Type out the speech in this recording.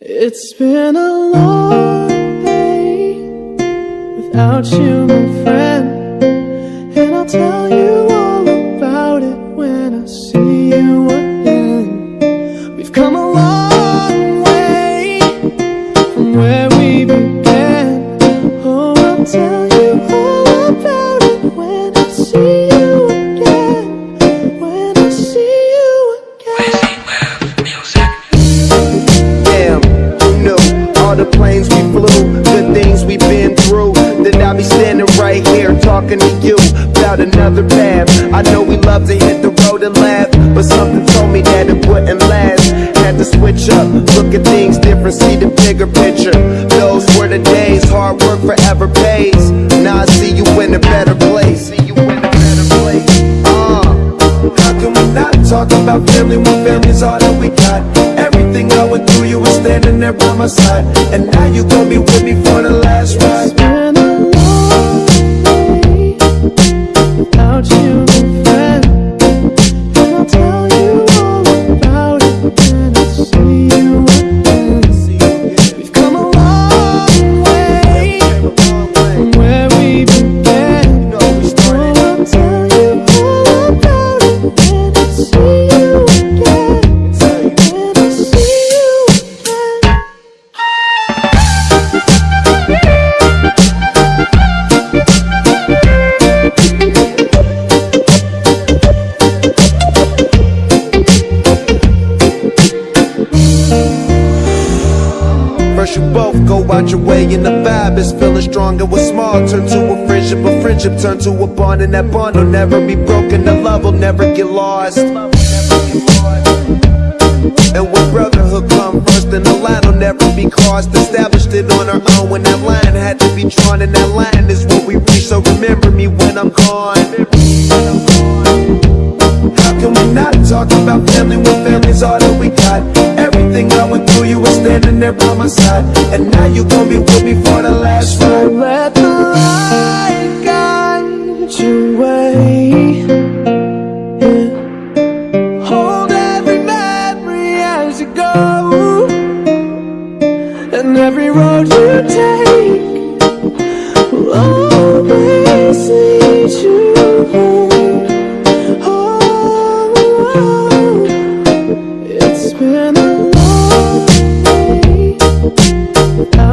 It's been a long day without you, my friend, and I'll tell you all about it when I see you again. We've come a long way from where we began. Oh, I'll tell you all the planes we flew, the things we've been through? Then I'll be standing right here talking to you about another path. I know we love to hit the road and laugh, but something told me that it wouldn't last. Had to switch up, look at things different, see the bigger picture. Those were the days, hard work forever pays. Now I see you in a better place. See you in a better place. Uh, how can we not talk about family when family's all that we got? Everything I went through, you were standing there by my side, and now you gon' be with me for the you both go out your way and the vibe is feeling strong and what's small turn to a friendship, a friendship turn to a bond and that bond will never be broken, the love will never get lost. And when brotherhood come first then the line will never be crossed. Established it on our own when that line had to be drawn And that line is what we reach, so remember me when I'm gone. How can we not talk about family when family's all that we got? Everything I went through, you were standing there by my side And now you gon' be with me for the last ride Let the light guide your way. Yeah. Hold every memory as you go, and every road you take will always lead you home.